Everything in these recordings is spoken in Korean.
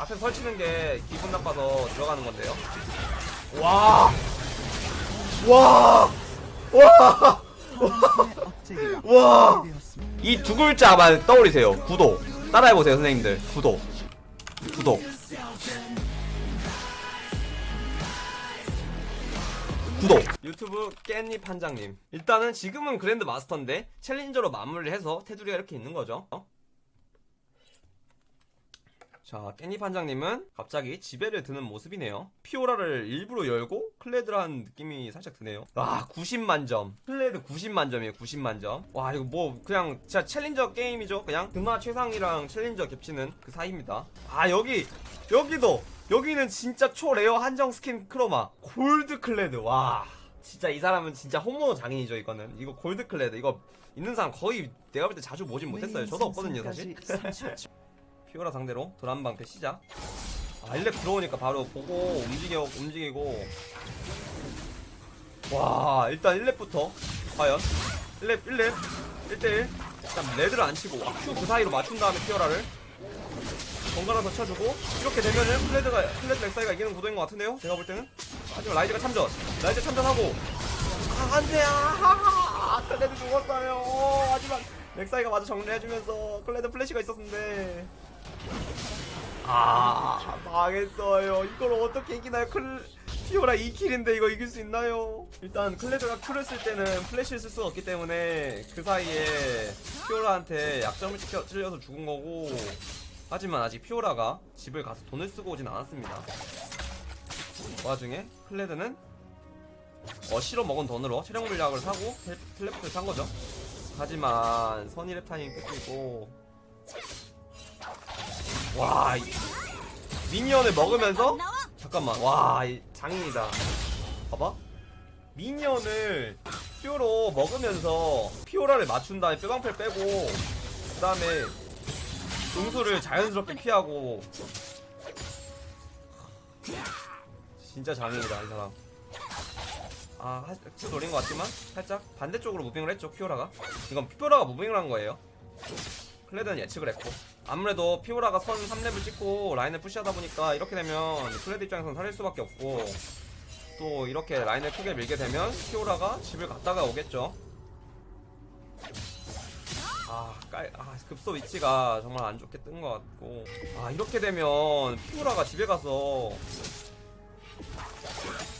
앞에 설치는 게 기분 나빠서 들어가는 건데요. 와! 와! 와! 와! 이 두 글자만 떠올리세요. 구독. 따라해보세요, 선생님들. 구독. 구독. 구독. 유튜브 깻잎 한장님. 일단은 지금은 그랜드 마스터인데 챌린저로 마무리를 해서 테두리가 이렇게 있는 거죠. 어? 자, 깻잎 한장님은 갑자기 지배를 드는 모습이네요. 피오라를 일부러 열고 클레드라는 느낌이 살짝 드네요. 와, 90만 점. 클레드 90만 점이에요, 90만 점. 와, 이거 뭐, 그냥 진짜 챌린저 게임이죠. 그냥 그마 최상이랑 챌린저 겹치는 그 사이입니다. 아, 여기, 여기도! 여기는 진짜 초rare 한정 skin chroma. 골드 클레드, 와. 진짜 이 사람은 진짜 혼모노 장인이죠, 이거는. 이거 골드 클레드. 이거 있는 사람 거의 내가 볼 때 자주 보진 못했어요. 저도 없거든요, 사실. 피오라 상대로 도란방패 시작. 아 1렙 들어오니까 바로 보고 움직여 움직이고. 와 일단 1렙부터. 과연? 1렙 1렙 1대1 일단 레드를 안 치고 Q 그 사이로 맞춘 다음에 피오라를. 번갈아서 쳐주고 이렇게 되면은 클레드가 클레드 렉사이가 이기는 구도인 것 같은데요? 제가 볼 때는? 하지만 라이즈가 참전. 라이즈 참전하고. 아 안돼! 아하하 클레드 죽었어요. 하지만 렉사이가 마저 정리해주면서 클레드 플래시가 있었는데 아 망했어요. 이걸 어떻게 이기나요? 클 피오라 2킬인데 이거 이길 수 있나요? 일단 클레드가 Q를 쓸 때는 플래시를 쓸 수가 없기 때문에 그 사이에 피오라한테 약점을 시켜 찔려서 죽은 거고 하지만 아직 피오라가 집을 가서 돈을 쓰고 오진 않았습니다. 그 와중에 클레드는 어 실어 먹은 돈으로 체력 물약을 사고 텔- teleport를 산 거죠. 하지만 선2렙 타임 끝이고 와 이- minion을 먹으면서? 잠깐만 와 이- 장인이다. 봐봐. minion을 Q로 먹으면서 피오라를 맞춘 다음에 뼈방패 빼고 그 다음에 응수를 자연스럽게 피하고. 진짜 장인이다 이 사람. 아, 하- Q 노린 것 같지만 살짝 반대쪽으로 moving을 했죠 피오라가. 이건 피오라가 moving을 한 거예요 클레드는 예측을 했고 아무래도 피오라가 선 3렙을 찍고 라인을 push하다 보니까 이렇게 되면 클레드 입장에서는 사릴 수밖에 없고 또 이렇게 라인을 크게 밀게 되면 피오라가 집을 갔다가 오겠죠. 아, 깔, 아 급소 위치가 정말 안 좋게 뜬 것 같고. 아 이렇게 되면 피오라가 집에 가서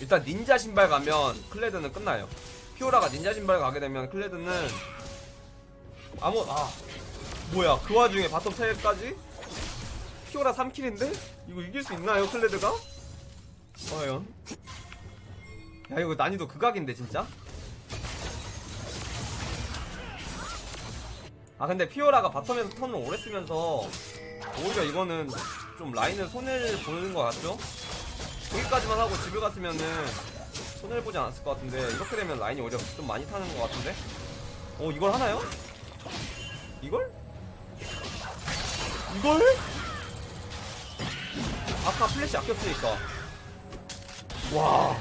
일단 닌자 신발 가면 클레드는 끝나요. 피오라가 닌자 신발 가게 되면 클레드는 아무 아 뭐야? 그 와중에 bottom 텔까지? 피오라 3킬인데? 이거 이길 수 있나요 클레드가? 과연? 야 이거 난이도 극악인데 진짜? 아 근데 피오라가 bottom에서 턴을 오래 쓰면서 오히려 이거는 좀 라인을 손해를 보는 것 같죠? 여기까지만 하고 집에 갔으면은 손해를 보지 않았을 것 같은데 이렇게 되면 라인이 오히려 좀 많이 타는 것 같은데? 어 이걸 하나요? 이걸? 이걸? 아까 플래시 아꼈으니까. 와.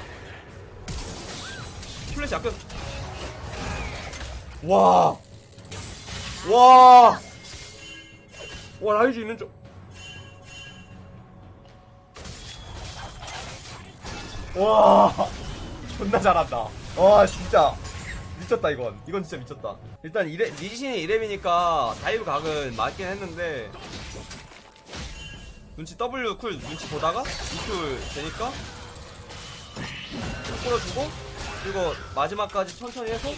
플래시 아꼈 와. 와! 와 라이즈 있는 쪽. 와. 존나 잘한다. 와 진짜. 미쳤다 이건. 이건 진짜 미쳤다 일단 이렙, 리신이 이렙이니까 dive 각은 맞긴 했는데 눈치 W 쿨 눈치 보다가 E쿨 되니까 끌어주고 그리고 마지막까지 천천히 해서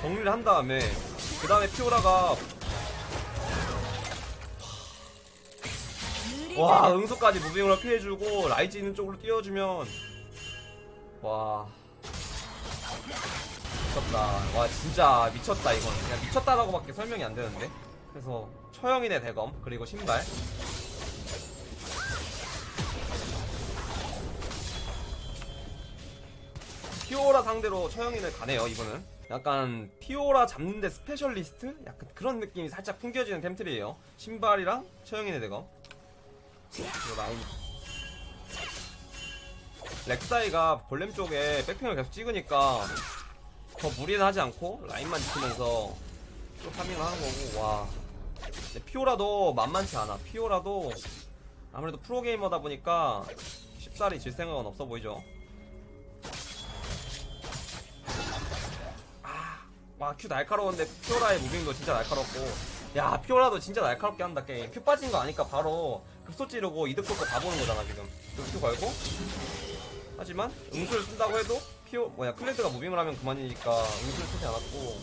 정리를 한 다음에 그 다음에 피오라가 와 응수까지 moving으로 피해주고 라이즈 있는 쪽으로 띄워주면 와 미쳤다. 와 진짜 미쳤다 이건. 그냥 미쳤다라고 밖에 설명이 안 되는데. 그래서 처형인의 대검 그리고 신발. 피오라 상대로 처형인을 가네요 이분은. 약간 피오라 잡는데 specialist? 약간 그런 느낌이 살짝 풍겨지는 템트리에요. 신발이랑 처형인의 대검. 그리고 라인. 렉사이가 골렘 쪽에 백 ping을 계속 찍으니까 더 무리는 하지 않고 라인만 지키면서 또 farming을 하는 거고 와. 피오라도 만만치 않아. 피오라도 아무래도 프로게이머다 보니까 쉽사리 질 생각은 없어 보이죠. 와 Q 날카로운데 피오라의 moving도 진짜 날카롭고. 야 피오라도 진짜 날카롭게 한다 게임. Q 빠진 거 아니까 바로 급소 찌르고 이득 볼거 다 보는 거잖아 지금. 그 Q 걸고? 하지만 응수를 쓴다고 해도 피오 뭐야 클레드가 moving을 하면 그만이니까 응수를 쓰지 않았고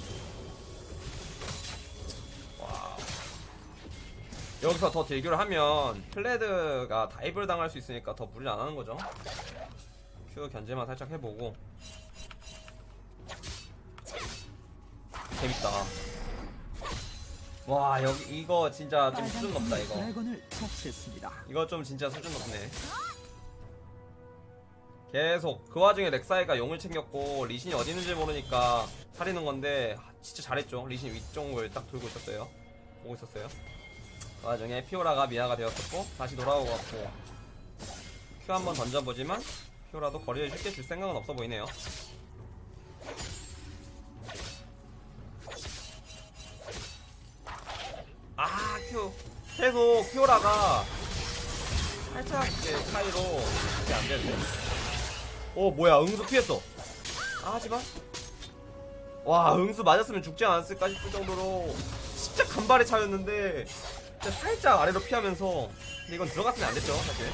와 여기서 더 딜교를 하면 클레드가 dive를 당할 수 있으니까 더 무리를 안 하는 거죠 Q 견제만 살짝 해보고 재밌다. 와 여기 이거 진짜 좀 수준 높다 이거. 처치했습니다. 이거 좀 진짜 수준 높네. 계속 그 와중에 렉사이가 용을 챙겼고 리신이 어디 있는지 모르니까 살리는 건데 아, 진짜 잘했죠. 리신 위쪽을 딱 돌고 있었어요. 보고 있었어요. 그 와중에 피오라가 미아가 되었었고 다시 돌아오고 왔고 큐 한번 던져보지만 피오라도 거리를 쉽게 줄 생각은 없어 보이네요. 아, 큐. 계속 피오라가 살짝 이렇게 차이로 이게 안 되는데. 오, 뭐야. 응수 피했어. 아, 하지만. 와, 응수 맞았으면 죽지 않았을까 싶을 정도로 진짜 간발의 차였는데 진짜 살짝 아래로 피하면서 근데 이건 들어갔으면 안 됐죠, 사실.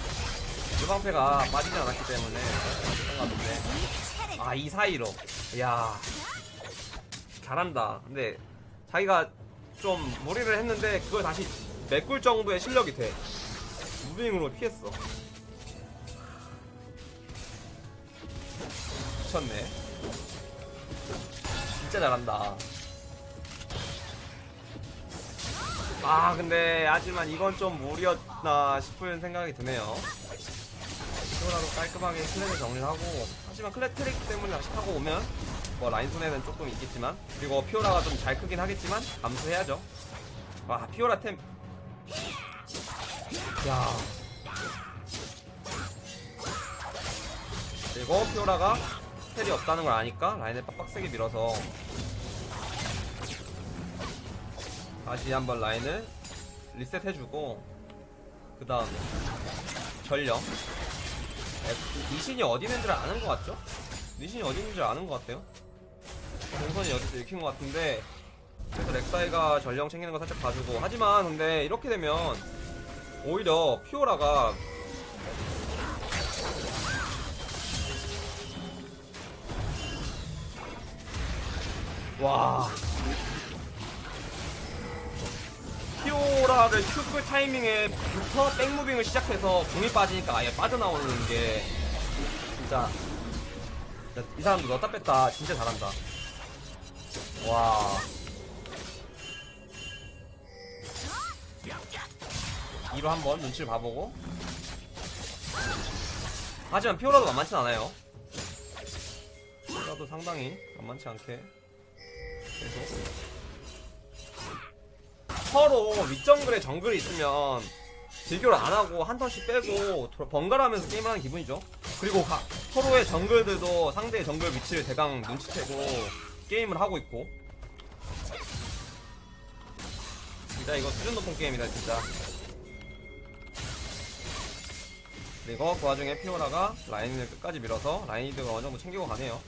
유방패가 빠지지 않았기 때문에 그런 것 같은데. 아, 이 사이로. 이야. 잘한다. 근데 자기가 좀 무리를 했는데 그걸 다시 메꿀 정도의 실력이 돼. 무빙으로 피했어. 미쳤네. 진짜 잘한다. 아 근데 하지만 이건 좀 무리였나 싶은 생각이 드네요. 피오라도 깔끔하게 클레드를 정리하고 하지만 클레드 트릭 때문에 다시 타고 오면 뭐 라인 손해는 조금 있겠지만 그리고 피오라가 좀 잘 크긴 하겠지만 감수해야죠. 와 피오라 템. 야. 그리고 피오라가 텔이 없다는 걸 아니까 라인을 빡빡세게 밀어서 다시 한번 라인을 리셋해주고 그 다음에 전령. 에, 리신이 어디 있는지를 아는 것 같죠? 리신이 어디 있는지 아는 것 같아요. 동선이 어디서 읽힌 것 같은데 그래서 렉사이가 전령 챙기는 거 살짝 봐주고. 하지만 근데 이렇게 되면 오히려 피오라가 와 피오라를 큐크 타이밍에부터 백무빙을 시작해서 공이 빠지니까 아예 빠져나오는 게 진짜, 진짜 이 사람도 넣었다 뺐다 진짜 잘한다. 와. 이로 한번 눈치를 봐보고. 하지만 피오라도 만만치 않아요. 피오라도 상당히 만만치 않게 계속 서로 윗정글에 정글이 있으면 딜교를 안하고 한 턴씩 빼고 도- 번갈아가면서 게임을 하는 기분이죠. 그리고 가- 서로의 정글들도 상대의 정글 위치를 대강 눈치채고 게임을 하고 있고. 진짜 이거 수준 높은 게임이다 진짜. 그리고 그 와중에 피오라가 라인을 끝까지 밀어서 라인 이득을 어느 정도 챙기고 가네요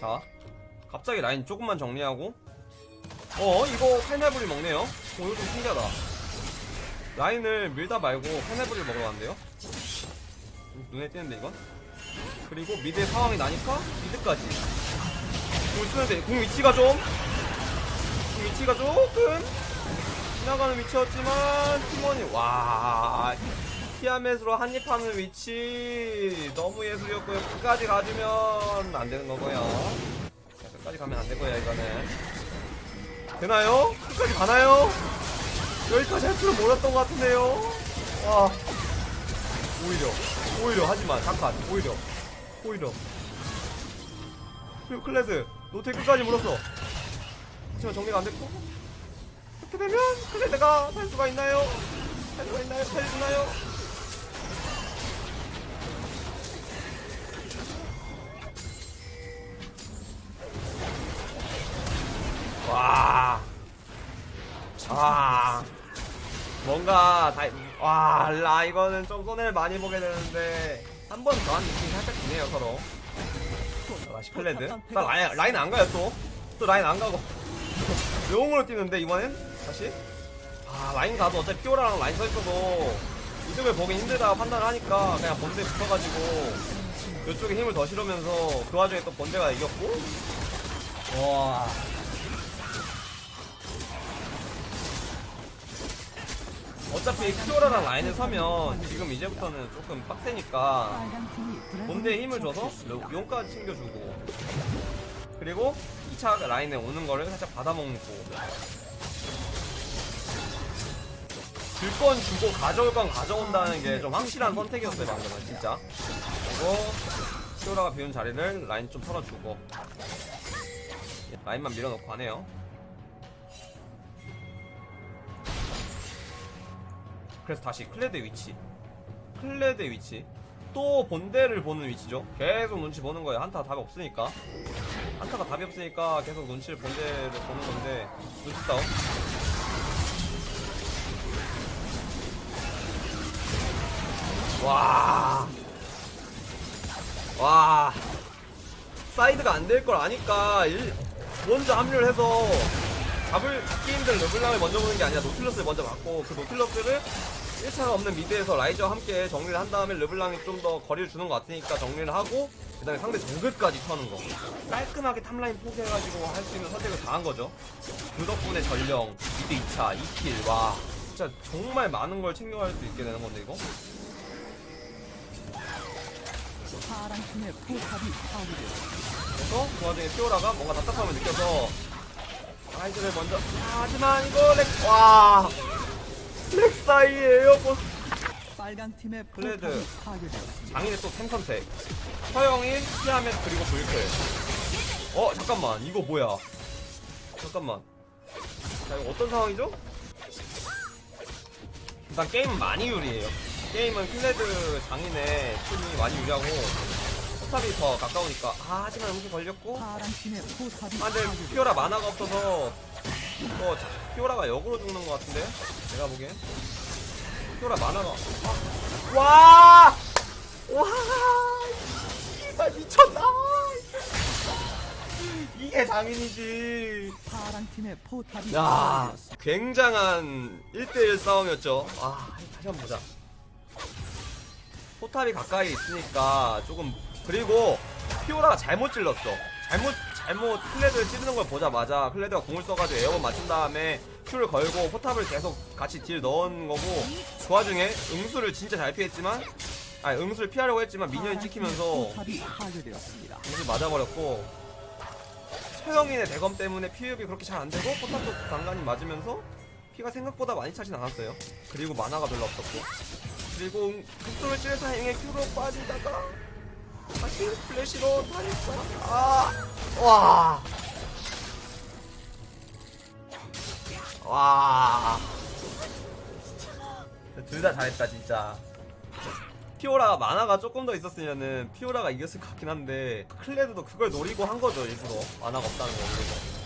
자 갑자기 라인 조금만 정리하고. 어 이거 칼날부리 먹네요. 어 이거 좀 신기하다. 라인을 밀다 말고 칼날부리를 먹으러 간대요. 좀 눈에 띄는데 이건? 그리고 미드의 상황이 나니까 미드까지. 공 쓰는데 공 위치가 좀공 위치가 조금 지나가는 위치였지만 팀원이 와 티아멧으로 한입하는 위치 너무 예술이었고요 끝까지 가주면 안 되는 거고요 자, 끝까지 가면 안 되고요 이거는 되나요? 끝까지 가나요? 여기까지 할 줄은 몰랐던 것 같은데요 와 오히려 오히려 하지만 잠깐 오히려 오히려 그리고 클레드 노테 끝까지 물었어 하지만 정리가 안 됐고 이렇게 되면 클레드가 살 수가 있나요? 살 수가 있나요? 살려주나요? 뭔가 다, 와, 라 이거는 좀 손해를 많이 보게 되는데 한 번 더한 느낌이 살짝 드네요 서로. 아, 시클랜드. 나 라인 라인 안 가요 또. 또 라인 안 가고 용으로 뛰는데 이번엔 다시. 아 라인 가도 어차피 피오라랑 라인 서 있어도 이득을 보기 힘들다 판단을 하니까 그냥 본대 붙어가지고 이쪽에 힘을 더 실으면서 그 와중에 또 본대가 이겼고. 와. 어차피 피오라랑 라인을 서면 지금 이제부터는 조금 빡세니까 본대에 힘을 줘서 용까지 챙겨주고. 그리고 2차 라인에 오는 거를 살짝 받아먹고. 줄 건 주고 가져올 건 가져온다는 게 좀 확실한 선택이었어요 방금은 진짜. 그리고 피오라가 비운 자리를 라인 좀 털어주고. 라인만 밀어놓고 하네요 그래서 다시 클레드 위치. 클레드 위치. 또 본대를 보는 위치죠. 계속 눈치 보는 거예요. 한타 답이 없으니까. 한타가 답이 없으니까 계속 눈치를 본대를 보는 건데 눈치 싸움. 와. 와. 사이드가 안 될 걸 아니까 일- 먼저 합류를 해서 잡을 잡기 힘든 르블랑을 먼저 보는 게 아니라 노틸러스를 먼저 맞고 그 노틸러스를 1차가 없는 mid에서 라이즈와 함께 정리를 한 다음에 르블랑이 좀 더 거리를 주는 것 같으니까 정리를 하고 그 다음에 상대 정글까지 터는 거 깔끔하게 top 라인 포기해가지고 할 수 있는 선택을 다 한 거죠 그 덕분에 전령 mid 2차 2 kill 와 진짜 정말 많은 걸 챙겨갈 수 있게 되는 건데 이거 파란 팀의 포탑이 파괴되었습니다. 그래서 그 와중에 피오라가 뭔가 답답함을 느껴서 라이즈를 먼저 아, 하지만 이거 렉 와. 렉 사이에요. 뭐. 빨간 팀의 파괴되었습니다. 장인의 또 템 선택. 처형인, 티아맷 그리고 블클. 어 잠깐만 이거 뭐야? 잠깐만. 자 이거 어떤 상황이죠? 일단 게임은 많이 유리해요. 게임은 클레드 장인의 팀이 많이 유리하고 포탑이 더 가까우니까 아 하지만 응수 걸렸고 아, 근데. 피오라 마나가 없어서 뭐 자- 피오라가 역으로 죽는 것 같은데 제가 보기엔 피오라 만화가 아, 와! 와! 이발 미쳤다! 이게 장인이지. 파란 팀의 포탑이 야. 굉장한 1대1 싸움이었죠. 아, 다시 한번 보자. 포탑이 가까이 있으니까 조금 그리고 피오라가 잘못 찔렀어. 잘못 잘못 클레드를 찌르는 걸 보자마자 클레드가 궁을 써가지고 airborne 맞춘 다음에 Q를 걸고 포탑을 계속 같이 딜 넣은 거고 그 와중에 응수를 진짜 잘 피했지만 아니 응수를 피하려고 했지만 minion이 찍히면서. 응수 맞아버렸고 처형인의 대검 때문에 피흡이 그렇게 잘 안되고 포탑도 간간히 맞으면서 피가 생각보다 많이 차진 않았어요 그리고 마나가 별로 없었고 그리고 급소를 찌를 타이밍에 Q로 빠지다가 다시 플래시로 다니까 아, 와. 와. 둘 다 잘했다 진짜. 피오라가 마나가 조금 더 있었으면은 피오라가 이겼을 것 같긴 한데 클레드도 그걸 노리고 한 거죠 일부러 마나가 없다는 거 노리고.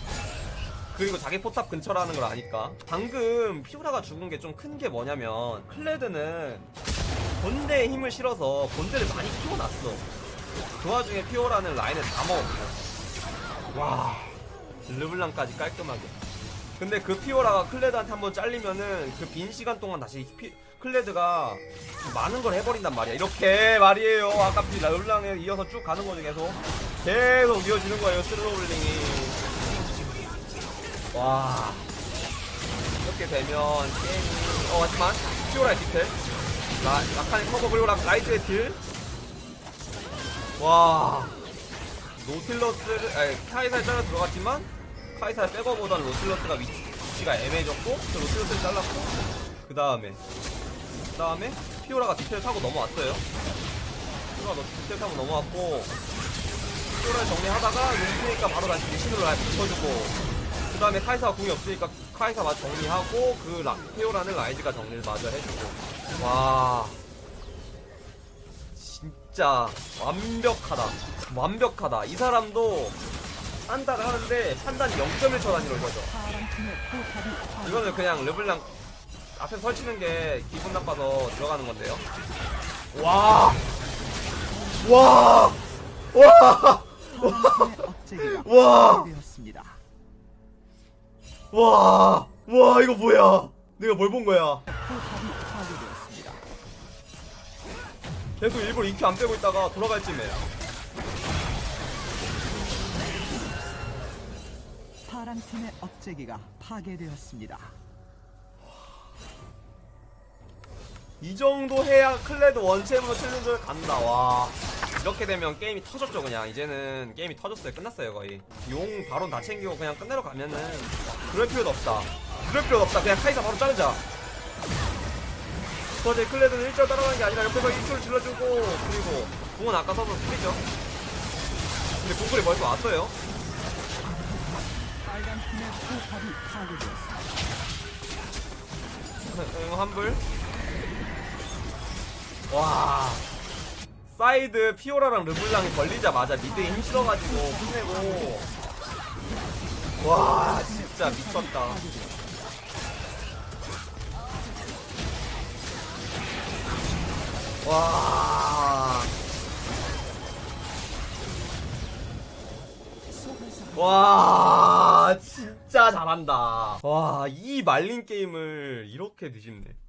그리고 자기 포탑 근처라는 걸 아니까 방금 피오라가 죽은 게 좀 큰 게 뭐냐면 클레드는 본대에 힘을 실어서 본대를 많이 키워놨어 그 와중에 피오라는 라인을 다 먹었고 와 르블랑까지 깔끔하게. 근데 그 피오라가 클레드한테 한번 잘리면은 그 빈 시간 동안 다시 피, 클레드가 많은 걸 해버린단 말이야. 이렇게 말이에요. 아까 피 르블랑에 이어서 쭉 가는 거죠 계속. 계속 이어지는 거예요 snowballing이. 와. 이렇게 되면 게임이 어 하지만 피오라의 디텔 라, 라칸의 커버 그리고 라, 라이트의 딜 와. 노틸러스를 아니 카이사에 잘라 들어갔지만 카이사의 백업보다는 노틸러스가 위치, 위치 가 애매해졌고 그 노틸러스를 잘랐고 그 다음에 그 다음에 피오라가 디테일 타고 넘어왔어요. 피오라가 디테일 타고 넘어왔고 피오라를 정리하다가 용수니까 바로 다시 리신으로 날 붙여주고 그 다음에 카이사가 궁이 없으니까 카이사 마저 정리하고 그 라, 피오라는 라이즈가 정리를 마저 해주고. 와 진짜 완벽하다 완벽하다 이 사람도 판단을 하는데 판단이 0.1초 단위로 이거죠. 파란 팀의 포탑이 파괴. 이거는 그냥 르블랑 앞에 설치는 게 기분 나빠서 들어가는 건데요. 와! 와! 와! 와! 와! 와, 이거 뭐야? 내가 뭘 본 거야? 계속 일부러 EQ 안 빼고 있다가 돌아갈 쯤에. 파란 팀의 억제기가 파괴되었습니다. 이 정도 해야 클레드 원챔으로 챌린저를 간다. 와. 이렇게 되면 게임이 터졌죠, 그냥. 이제는 게임이 터졌어요. 끝났어요, 거의. 용 바로 다 챙기고 그냥 끝내러 가면은 그럴 필요도 없다. 그럴 필요도 없다. 그냥 카이사 바로 자르자. 저제 클레드는 일절 따라가는 게 아니라 옆에서 1초를 질러주고 그리고 궁은 아까 써서 풀리죠. 근데 궁글이 벌써 왔어요. 빨간 팀의 포탑이 파괴되었습니다. 응, 환불. 와. 사이드 피오라랑 르블랑이 걸리자마자 미드에 힘 실어가지고 끝내고. 와, 진짜 미쳤다. 와. 와, 진짜 잘한다. 와, 이 말린 게임을 이렇게 뒤집네.